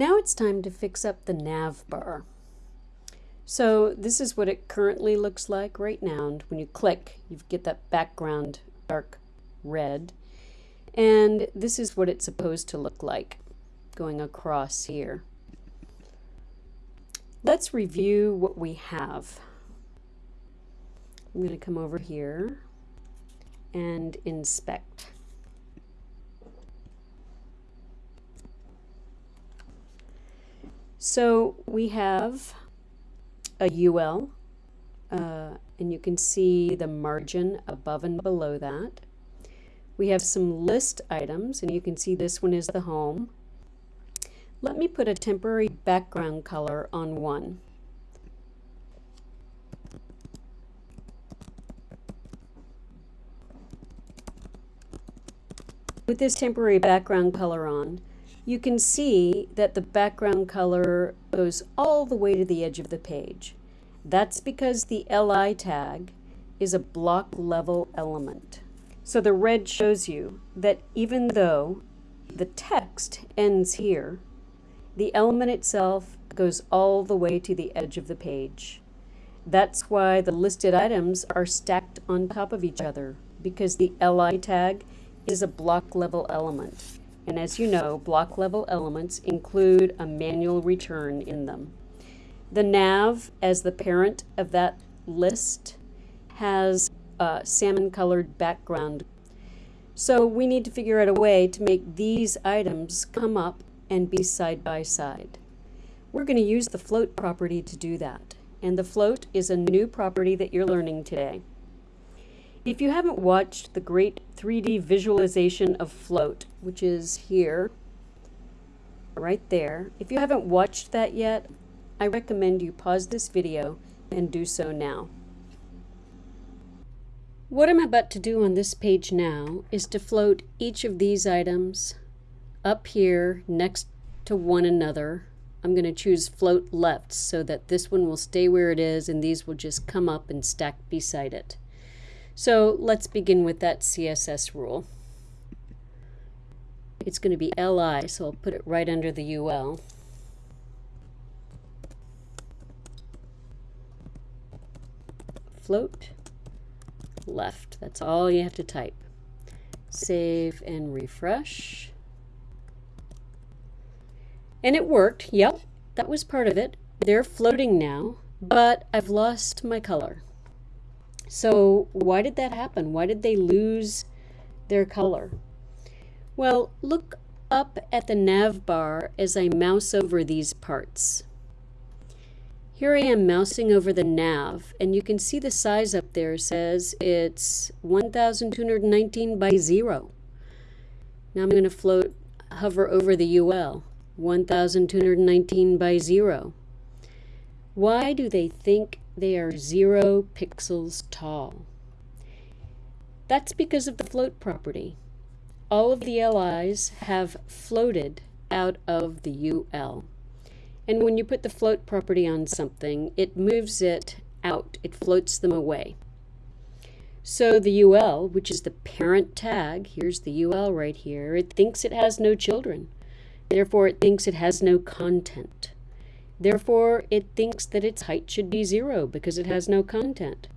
Now it's time to fix up the nav bar. So this is what it currently looks like right now. And when you click, you get that background dark red. And this is what it's supposed to look like going across here. Let's review what we have. I'm going to come over here and inspect. So we have a UL, uh, and you can see the margin above and below that. We have some list items, and you can see this one is the home. Let me put a temporary background color on one. With this temporary background color on, you can see that the background color goes all the way to the edge of the page. That's because the LI tag is a block level element. So the red shows you that even though the text ends here, the element itself goes all the way to the edge of the page. That's why the listed items are stacked on top of each other because the LI tag is a block level element. And as you know, block level elements include a manual return in them. The nav, as the parent of that list, has a salmon colored background. So we need to figure out a way to make these items come up and be side by side. We're going to use the float property to do that. And the float is a new property that you're learning today. If you haven't watched the great 3D visualization of float, which is here, right there, if you haven't watched that yet, I recommend you pause this video and do so now. What I'm about to do on this page now is to float each of these items up here next to one another. I'm going to choose float left so that this one will stay where it is and these will just come up and stack beside it. So let's begin with that CSS rule. It's going to be LI, so I'll put it right under the UL. Float left. That's all you have to type. Save and refresh. And it worked. Yep, that was part of it. They're floating now, but I've lost my color. So why did that happen? Why did they lose their color? Well, look up at the nav bar as I mouse over these parts. Here I am mousing over the nav, and you can see the size up there says it's 1219 by 0. Now I'm going to float, hover over the UL, 1219 by 0. Why do they think they are zero pixels tall. That's because of the float property. All of the LIs have floated out of the UL. And when you put the float property on something, it moves it out. It floats them away. So the UL, which is the parent tag, here's the UL right here, it thinks it has no children. Therefore, it thinks it has no content. Therefore, it thinks that its height should be zero because it has no content.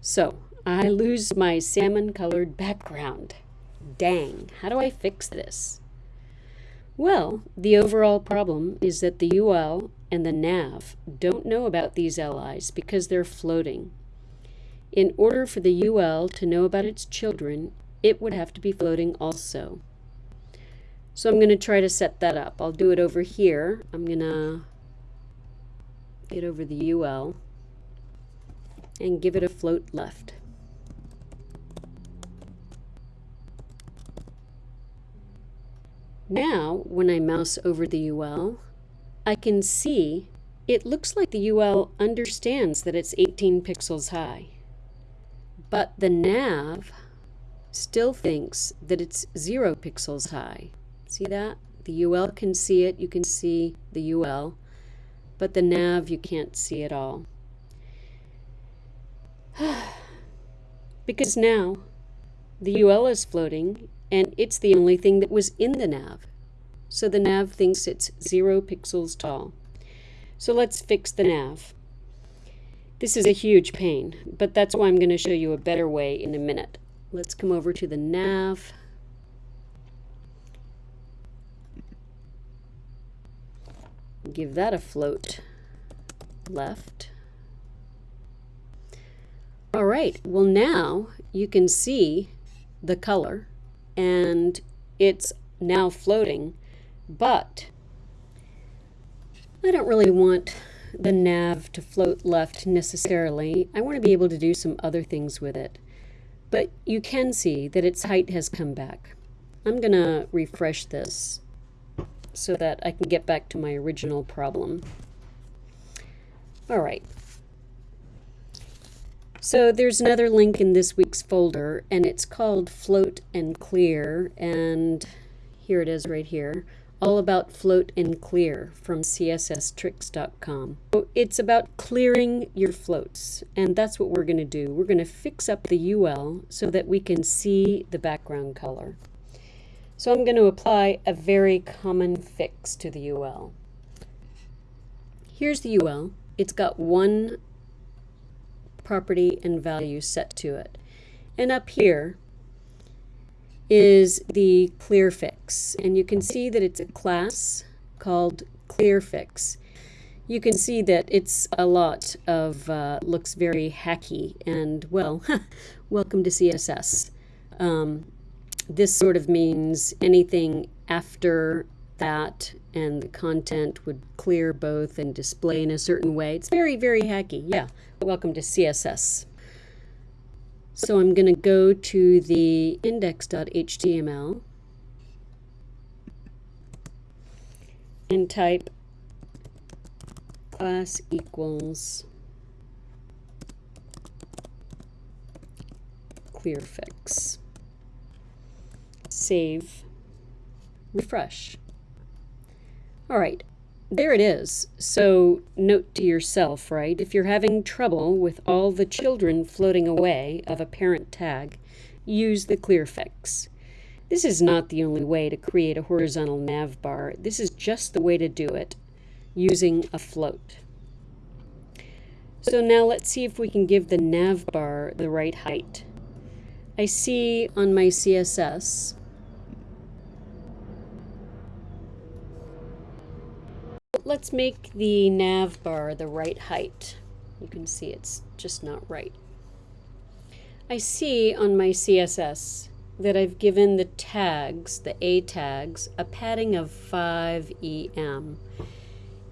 So, I lose my salmon-colored background. Dang, how do I fix this? Well, the overall problem is that the UL and the nav don't know about these LIs because they're floating. In order for the UL to know about its children, it would have to be floating also. So I'm going to try to set that up. I'll do it over here. I'm going to get over the UL, and give it a float left. Now, when I mouse over the UL, I can see it looks like the UL understands that it's 18 pixels high. But the nav still thinks that it's 0 pixels high. See that? The UL can see it. You can see the UL but the nav you can't see at all. because now the UL is floating and it's the only thing that was in the nav. So the nav thinks it's zero pixels tall. So let's fix the nav. This is a huge pain, but that's why I'm going to show you a better way in a minute. Let's come over to the nav. Give that a float left. All right, well now you can see the color and it's now floating, but I don't really want the nav to float left necessarily. I want to be able to do some other things with it. But you can see that its height has come back. I'm going to refresh this so that I can get back to my original problem. All right. So there's another link in this week's folder, and it's called Float and Clear, and here it is right here all about float and clear from csstricks.com. So it's about clearing your floats, and that's what we're going to do. We're going to fix up the UL so that we can see the background color. So I'm going to apply a very common fix to the UL. Here's the UL. It's got one property and value set to it. And up here, is the clear fix. And you can see that it's a class called clear fix. You can see that it's a lot of, uh, looks very hacky and, well, welcome to CSS. Um, this sort of means anything after that and the content would clear both and display in a certain way. It's very, very hacky. Yeah, welcome to CSS. So I'm going to go to the index.html and type class equals clearfix. Save, refresh. All right, there it is. So note to yourself, right? If you're having trouble with all the children floating away of a parent tag, use the clear fix. This is not the only way to create a horizontal nav bar. This is just the way to do it using a float. So now let's see if we can give the nav bar the right height. I see on my CSS let's make the nav bar the right height. You can see it's just not right. I see on my CSS that I've given the tags, the A tags, a padding of 5 EM.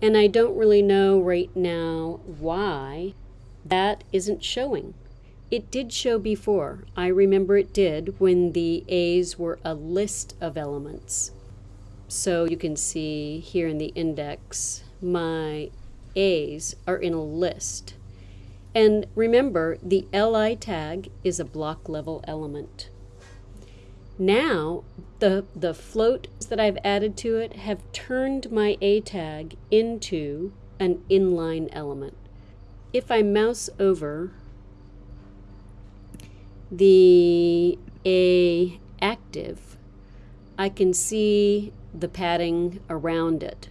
And I don't really know right now why that isn't showing. It did show before. I remember it did when the A's were a list of elements. So you can see here in the index, my A's are in a list. And remember, the LI tag is a block level element. Now, the, the floats that I've added to it have turned my A tag into an inline element. If I mouse over the A active, I can see the padding around it.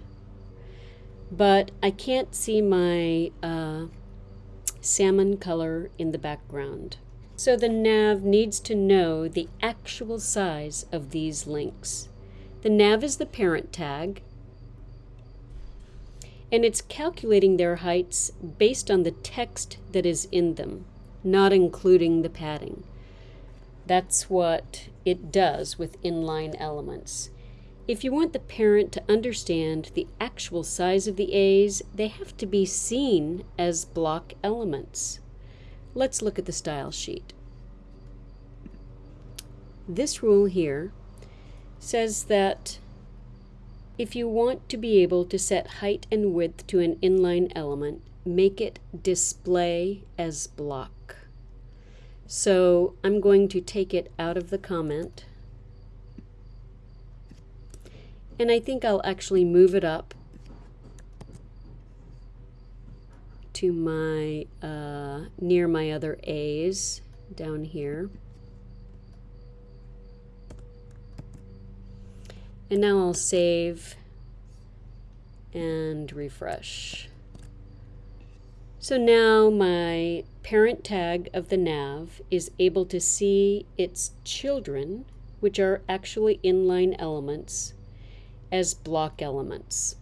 But I can't see my uh, salmon color in the background. So the nav needs to know the actual size of these links. The nav is the parent tag, and it's calculating their heights based on the text that is in them, not including the padding. That's what it does with inline elements. If you want the parent to understand the actual size of the A's, they have to be seen as block elements. Let's look at the style sheet. This rule here says that if you want to be able to set height and width to an inline element, make it display as block. So I'm going to take it out of the comment and I think I'll actually move it up to my, uh, near my other A's down here. And now I'll save and refresh. So now my parent tag of the nav is able to see its children, which are actually inline elements, as block elements.